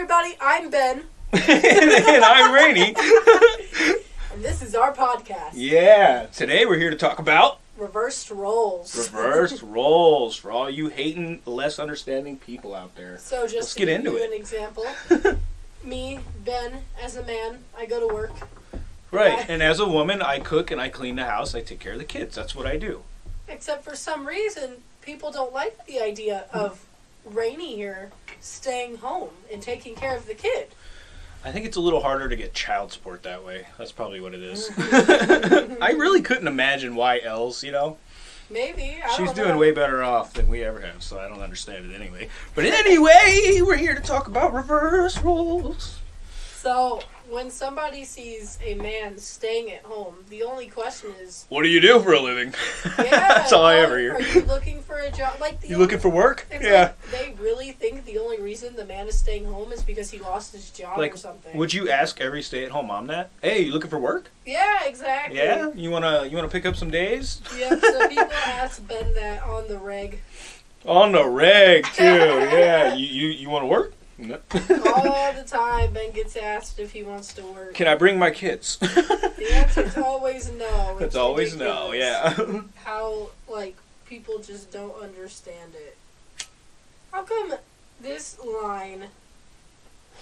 everybody. I'm Ben, and I'm Rainy. and this is our podcast, yeah, today we're here to talk about Reversed Roles. reversed roles for all you hating, less understanding people out there. So just Let's to get give into you it. an example, me, Ben, as a man, I go to work. Right, and as a woman, I cook and I clean the house. I take care of the kids. That's what I do. Except for some reason, people don't like the idea of Rainy here staying home and taking care of the kid. I think it's a little harder to get child support that way. That's probably what it is. Mm-hmm. I really couldn't imagine why else, you know. Maybe I She's doing know. way better off than we ever have, so I don't understand it anyway. But anyway, we're here to talk about reverse roles. So when somebody sees a man staying at home, the only question is, What do you do for a living? yeah, That's all I ever hear. Are you looking a job? Like the You only- looking for work? It's Yeah. like they really think the only reason the man is staying home is because he lost his job Like, or something. Would you ask every stay-at-home mom that? Hey, you looking for work? yeah, exactly. Yeah. You wanna you wanna pick up some days? Yep. So people ask Ben that on the reg On the reg too. Yeah. You you, you want to work? No. all the time. Ben gets asked if he wants to work. Can I bring my kids? The answer's always no. It's always no. Yeah. How like people just don't understand it. How come this line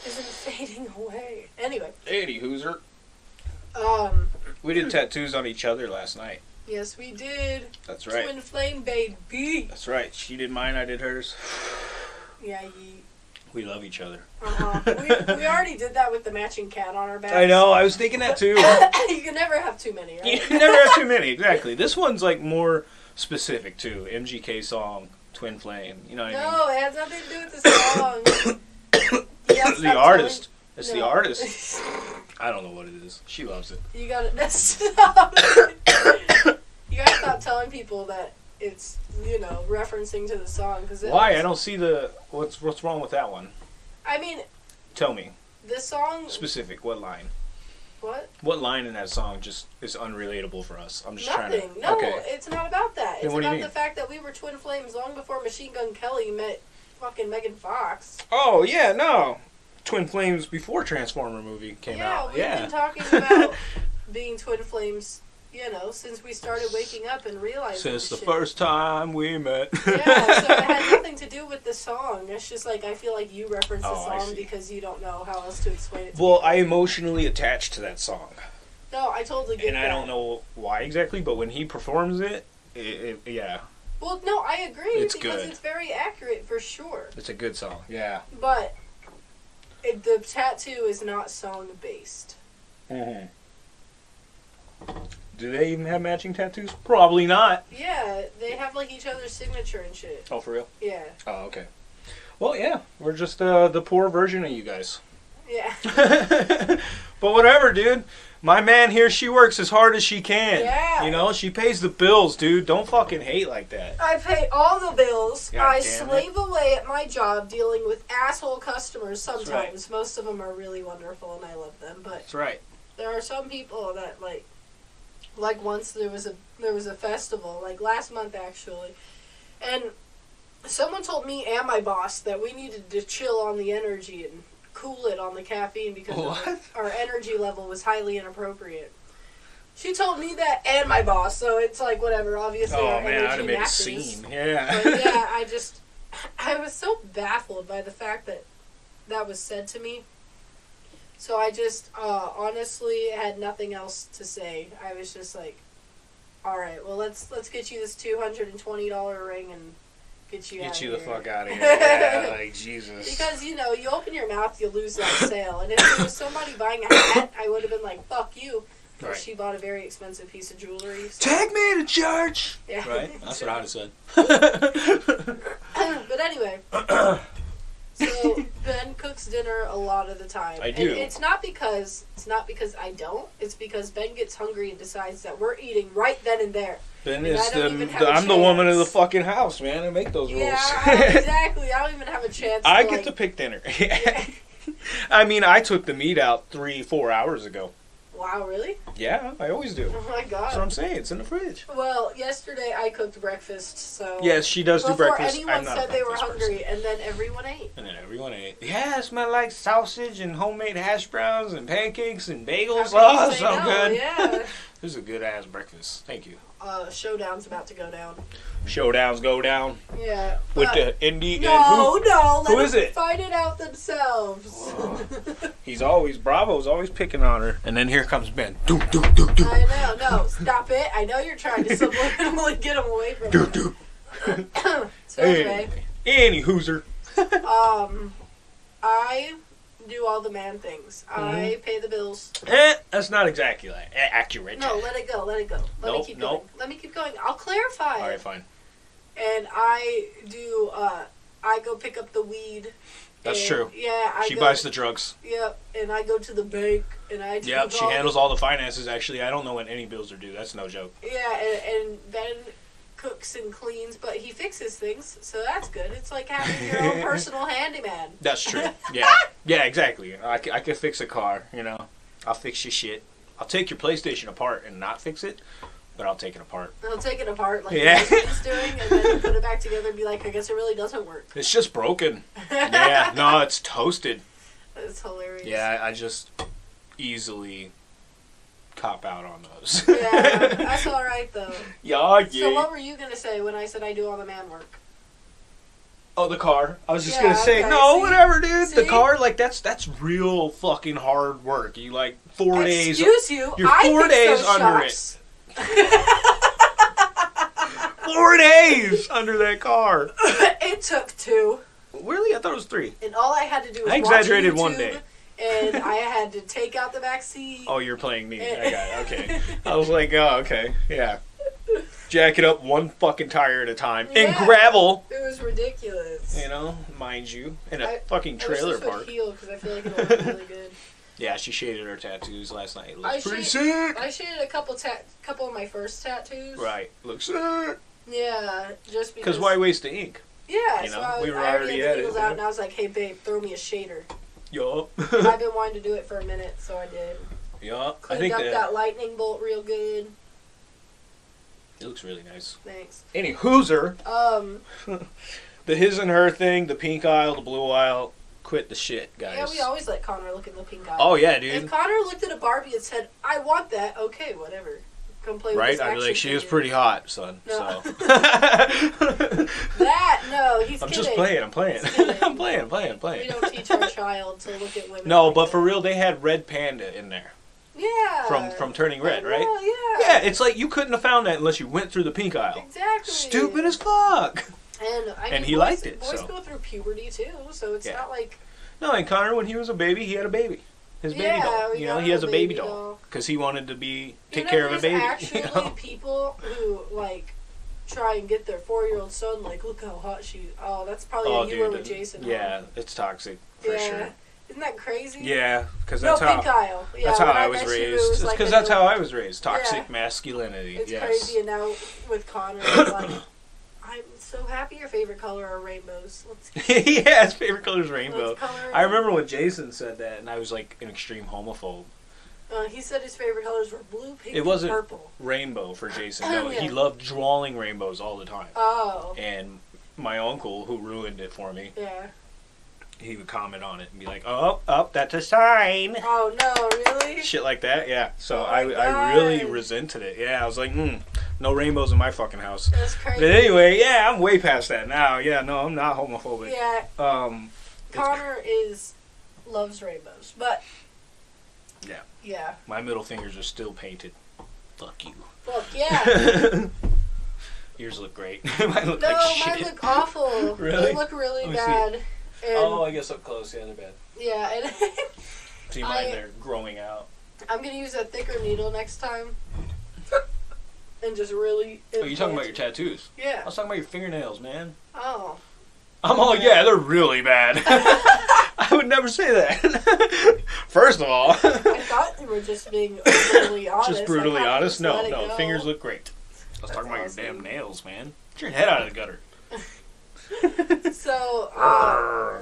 isn't fading away? Anyway, Eighty Hooser. um, We did tattoos on each other last night. yes, we did. That's right. Twin flame baby. That's right. She did mine. I did hers. Yeah. We love each other. Uh-huh. we, we already did that with the matching cat on our back. I know. I was thinking that too. you can never have too many, you right? never have too many. Exactly. This one's like more specific too. MGK song, Twin Flame. You know what I mean? No, it has nothing to do with the song. The artist. telling- It's the artist. I don't know what it is. She loves it. You gotta stop. you gotta stop telling people that it's you know referencing to the song because Why? I don't see the what's what's wrong with that one. I mean, Tell me the song. specific. What line? What? What line in that song just is unrelatable for us? I'm just Nothing. trying to. No, Okay. it's not about that. Then It's what do you about the fact that we were twin flames long before Machine Gun Kelly met fucking Megan Fox. Oh yeah, no. Twin Flames before Transformer movie came out. yeah, out. we've Yeah. been talking about being twin flames. You know, since we started waking up and realizing Since the shit. first time we met. yeah, so it had nothing to do with the song. It's just like I feel like you reference the Oh, I song because you don't know how else to explain it. To well, people. I emotionally attached to that song, no, I totally get and that. I don't know why exactly, but when he performs it, it, it yeah, Well, no, I agree It's because good. it's very accurate for sure. it's a good song. Yeah. But it, the tattoo is not song based. hmm Do they even have matching tattoos? Probably not. Yeah, they have like each other's signature and shit. Oh, for real? Yeah, Oh, okay. Well, yeah, we're just uh, the poor version of you guys. yeah, but whatever, dude. My man here, she works as hard as she can. Yeah. You know, she pays the bills, dude. Don't fucking hate like that. I pay all the bills. God I damn it. slave away at my job dealing with asshole customers. right. Sometimes most of them are really wonderful and I love them, but That's right. there are some people that like like once there was a there was a festival like last month actually and someone told me and my boss that we needed to chill on the energy and cool it on the caffeine because What? our energy level was highly inappropriate she told me that and my boss so it's like whatever obviously Oh our man, I'd have made a scene. Yeah. but yeah i just i was so baffled by the fact that that was said to me so I just uh, honestly had nothing else to say. I was just like, "All right, well let's let's get you this two hundred and twenty dollar ring and get you Get out you of the fuck out of here. Yeah, like Jesus. Because you know, you open your mouth, you lose that sale, and if it was somebody buying a hat, I would have been like, "Fuck you. Right. She bought a very expensive piece of jewelry. so- Tag me to church. yeah. Right? That's what I'd have said. but anyway, so Ben cooks dinner a lot of the time. I And do. it's not because it's not because I don't. It's because Ben gets hungry and decides that we're eating right then and there. Ben And is the, the I'm the woman of the fucking house, man. I make those rules. Yeah, I- exactly. I don't even have a chance. I to, get like, to pick dinner. Yeah. I mean, I took the meat out three, four hours ago. Wow, really? Yeah, I always do. Oh my god. That's what I'm saying. It's in the fridge. Well, yesterday I cooked breakfast, so Yes, she does do breakfast. before anyone said they were hungry, person. and then everyone ate. And then everyone ate. Yeah, it smelled like sausage and homemade hash browns and pancakes and bagels. Oh, so no? good. Yeah. This is a good ass breakfast. Thank you. Uh, showdown's about to go down. Showdowns go down Yeah. with the indie No, who? no. Who them it? Find it out themselves. He's always Bravo's always picking on her, and then here comes Ben. Do do do do I know. No, stop it. I know you're trying to subliminally get him away from do do. So anyway, Any hooser. um, I do all the man things. Mm-hmm. I pay the bills. Eh, that's not exactly accurate. No, let it go. Let it go. Let me keep nope. going. Let me keep going. I'll clarify. All right, fine. And I do. Uh, I go pick up the weed. That's and- true. Yeah, I she go, buys the drugs. Yep, and I go to the bank and I. Yep, she handles all the finances. Actually, I don't know when any bills are due. That's no joke. Yeah, and, and Ben cooks and cleans, but he fixes things, so that's good. It's like having your own personal handyman. That's true. Yeah, yeah, exactly. I, c- I can fix a car. You know, I'll fix your shit. I'll take your PlayStation apart and not fix it, but I'll take it apart. I'll take it apart like Yeah. yeah. he's doing, and then put it back together and be like, I guess it really doesn't work. It's just broken. Yeah, no, it's toasted. It's hilarious. Yeah, I just easily cop out on those. Yeah, that's all right though. yeah, yeah. So what were you gonna say when I said I do all the man work? Oh, the car. I was just Yeah, gonna say, okay, no, see? whatever, dude. The car, like that's that's real fucking hard work. You like four days, Excuse you. you're I four fixed days under shocks. four days under that car. it took two, Really, I thought it was three. and all I had to do was I exaggerated one day. And I had to take out the back seat. Oh, you're playing me. I got it. Okay. I was like, oh, okay, yeah. Jack it up one fucking tire at a time in Yeah. gravel. It was ridiculous. You know, mind you, in a I- fucking I wish trailer this would park. heal because I feel like it'll look really good. Yeah, she shaded her tattoos last night. It I pretty shade- sick. I shaded a couple tat, couple of my first tattoos. Right, looks sick. Yeah, just because. Because why waste the ink? Yeah, you so know, I, we were I already already had at it, yeah. out, and I was like, "Hey, babe, throw me a shader." Yup. I've been wanting to do it for a minute, so I did. yup. I think up that, that lightning bolt real good. it looks really nice. Thanks. Any hooser, Um, the his and her thing, the pink aisle, the blue aisle, quit the shit, guys. yeah, we always let Connor look at the pink eye. oh yeah, dude. If. Connor looked at a Barbie and said, "I want that," okay, whatever. Come play with Right? I'd be like, she is pretty hot, son. No. So. That no, he's I'm kidding. just playing. I'm playing. I'm playing. Playing. I'm We playing. don't teach our child to look at women. No, like but that. for real, they had red panda in there yeah, from from Turning Red, right? Yeah, Yeah, it's like you couldn't have found that unless you went through the pink aisle. exactly. Stupid as fuck. And I And he boys, liked it, Boys so. go through puberty too, so it's Yeah. not like No, and Connor, when he was a baby, he had a baby. His baby Yeah, doll. You know, he has a baby, baby doll because he wanted to be take you know, care of a baby. Actually, you know? people who like try and get their four-year-old son like, look how hot she. Oh, that's probably Oh, a you were with Jason. huh? yeah, it's toxic for yeah. sure. Isn't that crazy? Yeah, because No, that's how pink aisle. Yeah, that's how I was met you, it raised. It's like because that's how I was raised. Toxic Yeah. masculinity. It's yes. crazy, and now with Connor, it's like, I'm so happy your favorite color are rainbows. Let's, yeah, his favorite color is rainbow. color. I remember when Jason said that, and I was like an extreme homophobe. Uh, he said his favorite colors were blue, pink, It wasn't- and purple. Rainbow for Jason. No, he loved drawing rainbows all the time. Oh, And my uncle, who ruined it for me, yeah. he would comment on it and be like, "Oh, oh, that's a sign." Oh no, really? Shit like that, yeah. So Oh I, my I really resented it. Yeah, I was like, mm, no rainbows in my fucking house. That's crazy. But anyway, yeah, I'm way past that now. Yeah, no, I'm not homophobic. Yeah, Um, Connor is loves rainbows, but Yeah. yeah. my middle fingers are still painted. Fuck you. Fuck yeah. Yours look great. mine look No, like mine look awful. Really? They look really Let me see. bad. Oh, I guess up close. Yeah, they're bad. yeah, and See, mine I- they're growing out. I'm gonna use a thicker needle next time. And just really. Oh, you talking about your tattoos? Yeah. I was talking about your fingernails, man. Oh. I'm all, yeah, they're really bad. I would never say that. First of all, I thought you were just being brutally honest. just brutally honest. No, no, fingers look great. I was That's talking about awesome. your damn nails, man. Get your head out of the gutter. So, uh,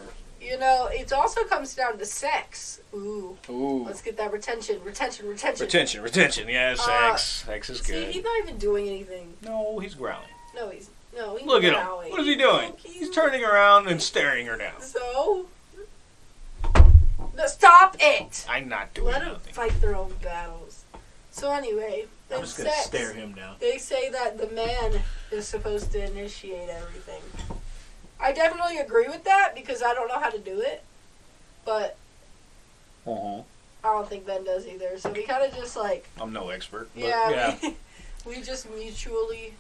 You know, it also comes down to sex. Ooh, Ooh. let's get that retention, retention, retention. Retention, retention. Yeah, Uh, sex. sex is See, good. he's not even doing anything. No, he's growling. No, he's no. He's Look at him. What is he doing? Look, He's turning around and staring her down. So, no, stop it. I'm not doing Let them fight their own battles. So anyway, I'm just gonna sex, stare him down. They say that the man is supposed to initiate everything. I definitely agree with that because I don't know how to do it, but Uh-huh. I don't think Ben does either. So we kind of just like I'm no expert. But yeah, yeah. We, we just mutually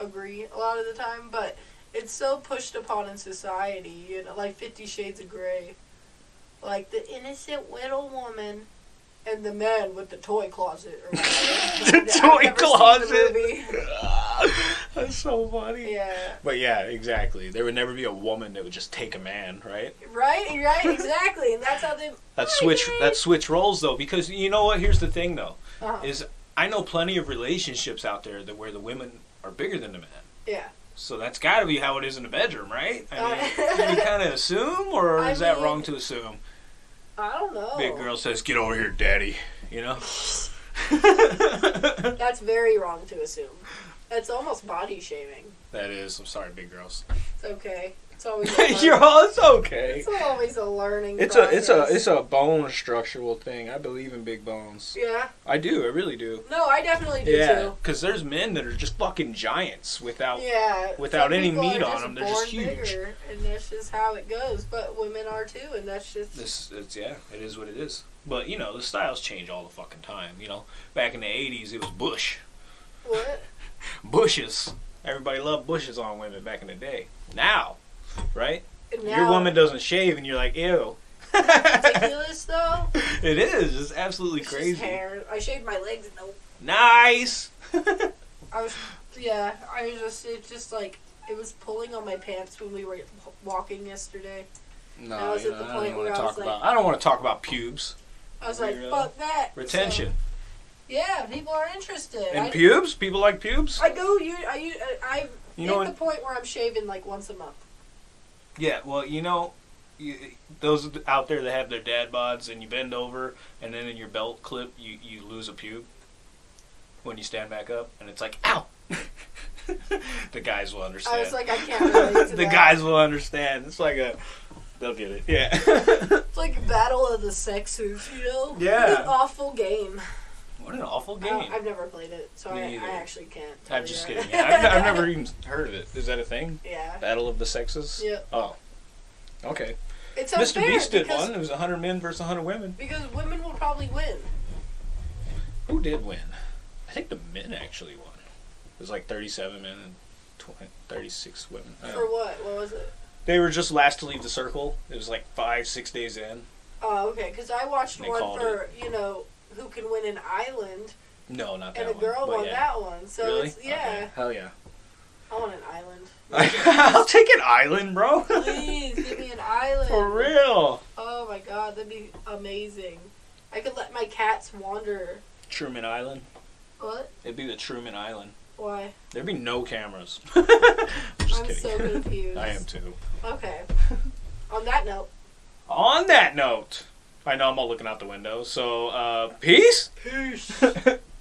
agree a lot of the time, but it's so pushed upon in society, you know, like Fifty Shades of Grey, like the innocent little woman. And the man with the toy closet. Or whatever. The I've toy never the closet. movie. That's so funny. Yeah. But yeah, exactly. There would never be a woman that would just take a man, right? Right, right, exactly, and that's how they. That switch that switch roles though, because you know what? Here's the thing though, Uh-huh. is I know plenty of relationships out there that where the women are bigger than the man. Yeah. So that's got to be how it is in the bedroom, right? I mean, Uh, can you kind of assume, or I is that wrong to assume? I don't know. Big girl says, "Get over here, daddy." You know. That's very wrong to assume. It's almost body shaming. that is. I'm sorry, big girls. It's okay. It's always. A You're all. It's okay. It's always a learning. It's a it's a it's a bone structural thing. I believe in big bones. Yeah. I do. I really do. No, I definitely do Yeah, too. because there's men that are just fucking giants without. Yeah. without Some any meat on them, they're just huge. bigger, and that's just how it goes. But women are too, and that's just. This it's yeah, it is what it is. But you know the styles change all the fucking time. You know, back in the '80s it was bush, What? bushes. Everybody loved bushes on women back in the day. Now, right? And Your woman doesn't shave, and you're like, ew. Ridiculous though. it is. It's absolutely It's just crazy. hair. I shaved my legs. and Nope. Nice. I was, yeah, I was just, it just like, it was pulling on my pants when we were walking yesterday. No, I no, was you at know, the I point don't want where to I was talk like- about. I don't want to talk about pubes. I was like, Really? fuck that. Retention. So, yeah, people are interested. and I, pubes? People like pubes? I go, you, I, you, I, You hit know the point where I'm shaving like once a month. Yeah, well, you know, you, those out there that have their dad bods and you bend over and then in your belt clip you, you lose a pube when you stand back up and it's like, ow! the guys will understand. I was like, I can't relate to the that. guys will understand. It's like a. They'll get it. Yeah. It's like battle of the sexes, you know? Yeah. What an awful game. What an awful game. I've never played it, so I. I actually can't. I'm just that. kidding. Yeah, I've, I've never even heard of it. Is that a thing? Yeah. Battle of the Sexes? Yeah. Oh. Okay. It's Mr. Beast did one. It was 100 men versus 100 women. Because women will probably win. Who did win? I think the men actually won. It was like 37 men and 20, 36 women. For what? What was it? They were just last to leave the circle. It was like five, six days in. Oh, okay. Because I watched one for you know who can win an island, No, not that and a girl won yeah. that one. So really? it's yeah. Okay. Hell yeah. I want an island. I'll take an island, bro. Please give me an island. For real. Oh my god, that'd be amazing. I could let my cats wander. Truman Island. What? It'd be the Truman Island. Why? There'd be no cameras. I'm I'm so confused. I am too. Okay. On that note. On that note, I know I'm all looking out the window, so uh, peace. Peace.